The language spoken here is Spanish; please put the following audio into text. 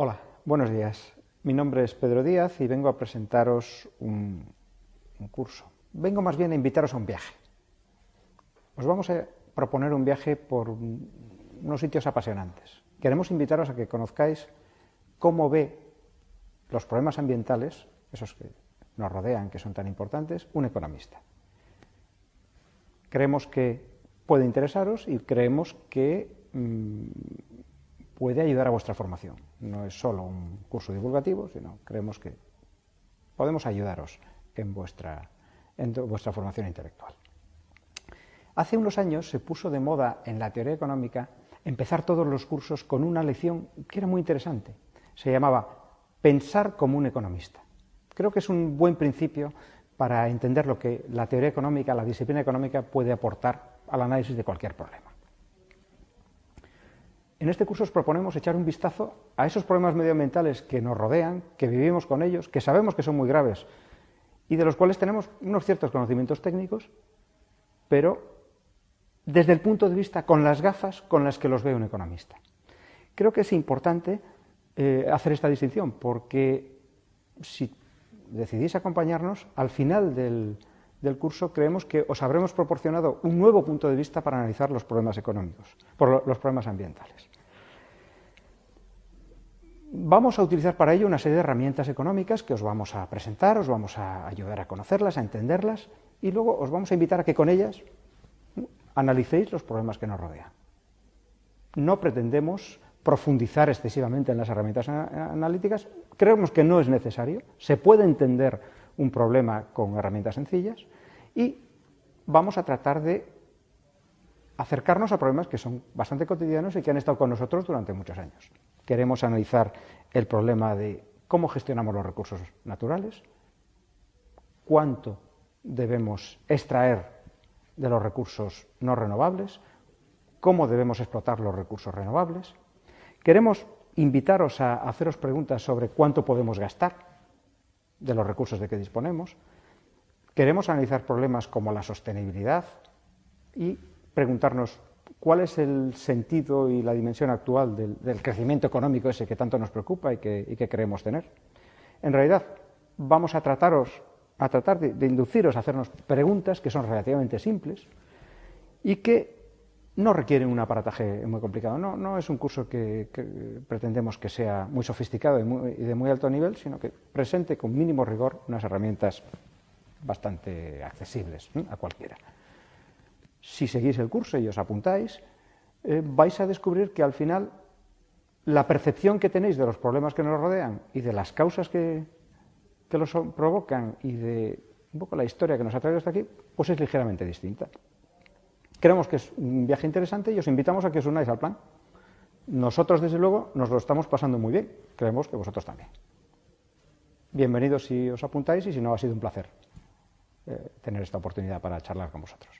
Hola, buenos días. Mi nombre es Pedro Díaz y vengo a presentaros un, curso. Vengo más bien a invitaros a un viaje. Os vamos a proponer un viaje por unos sitios apasionantes. Queremos invitaros a que conozcáis cómo ve los problemas ambientales, esos que nos rodean, que son tan importantes, un economista. Creemos que puede interesaros y creemos que mmm, puede ayudar a vuestra formación. No es solo un curso divulgativo, sino creemos que podemos ayudaros en vuestra, en vuestra formación intelectual. Hace unos años se puso de moda en la teoría económica empezar todos los cursos con una lección que era muy interesante. Se llamaba Pensar como un economista. Creo que es un buen principio para entender lo que la teoría económica, la disciplina económica puede aportar al análisis de cualquier problema. En este curso os proponemos echar un vistazo a esos problemas medioambientales que nos rodean, que vivimos con ellos, que sabemos que son muy graves y de los cuales tenemos unos ciertos conocimientos técnicos, pero desde el punto de vista con las gafas con las que los ve un economista. Creo que es importante eh, hacer esta distinción, porque si decidís acompañarnos, al final del, del, curso creemos que os habremos proporcionado un nuevo punto de vista para analizar los problemas económicos, por los problemas ambientales. Vamos a utilizar para ello una serie de herramientas económicas que os vamos a presentar, os vamos a ayudar a conocerlas, a entenderlas, y luego os vamos a invitar a que con ellas analicéis los problemas que nos rodean. No pretendemos profundizar excesivamente en las herramientas analíticas, creemos que no es necesario, se puede entender un problema con herramientas sencillas y vamos a tratar de acercarnos a problemas que son bastante cotidianos y que han estado con nosotros durante muchos años. Queremos analizar el problema de cómo gestionamos los recursos naturales, cuánto debemos extraer de los recursos no renovables, cómo debemos explotar los recursos renovables. Queremos invitaros a haceros preguntas sobre cuánto podemos gastar de los recursos de que disponemos. Queremos analizar problemas como la sostenibilidad y preguntarnos cuál es el sentido y la dimensión actual del, crecimiento económico ese que tanto nos preocupa y que, y que creemos tener. En realidad, vamos a trataros a tratar de, de, induciros a hacernos preguntas que son relativamente simples y que no requieren un aparataje muy complicado. No, es un curso que, pretendemos que sea muy sofisticado y, de muy alto nivel, sino que presente con mínimo rigor unas herramientas bastante accesibles a cualquiera. Si seguís el curso y os apuntáis, eh, vais a descubrir que al final la percepción que tenéis de los problemas que nos rodean y de las causas que, que los provocan y de un poco la historia que nos ha traído hasta aquí, pues es ligeramente distinta. Creemos que es un viaje interesante y os invitamos a que os unáis al plan. Nosotros, desde luego, nos lo estamos pasando muy bien. Creemos que vosotros también. Bienvenidos si os apuntáis y si no, ha sido un placer eh, tener esta oportunidad para charlar con vosotros.